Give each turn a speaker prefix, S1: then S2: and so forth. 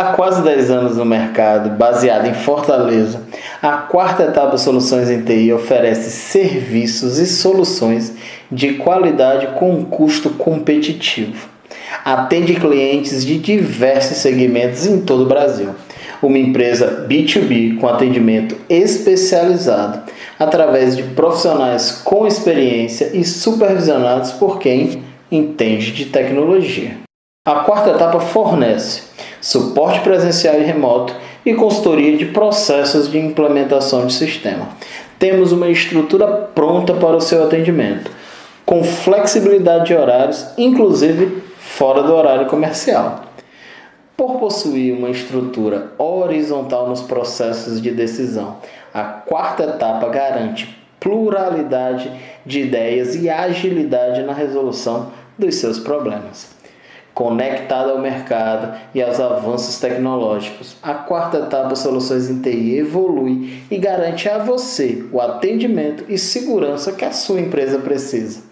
S1: Há quase 10 anos no mercado, baseado em Fortaleza, a quarta etapa Soluções em TI oferece serviços e soluções de qualidade com um custo competitivo. Atende clientes de diversos segmentos em todo o Brasil. Uma empresa B2B com atendimento especializado através de profissionais com experiência e supervisionados por quem entende de tecnologia. A quarta etapa fornece suporte presencial e remoto e consultoria de processos de implementação de sistema. Temos uma estrutura pronta para o seu atendimento, com flexibilidade de horários, inclusive fora do horário comercial. Por possuir uma estrutura horizontal nos processos de decisão, a quarta etapa garante pluralidade de ideias e agilidade na resolução dos seus problemas conectada ao mercado e aos avanços tecnológicos. A quarta etapa Soluções em TI evolui e garante a você o atendimento e segurança que a sua empresa precisa.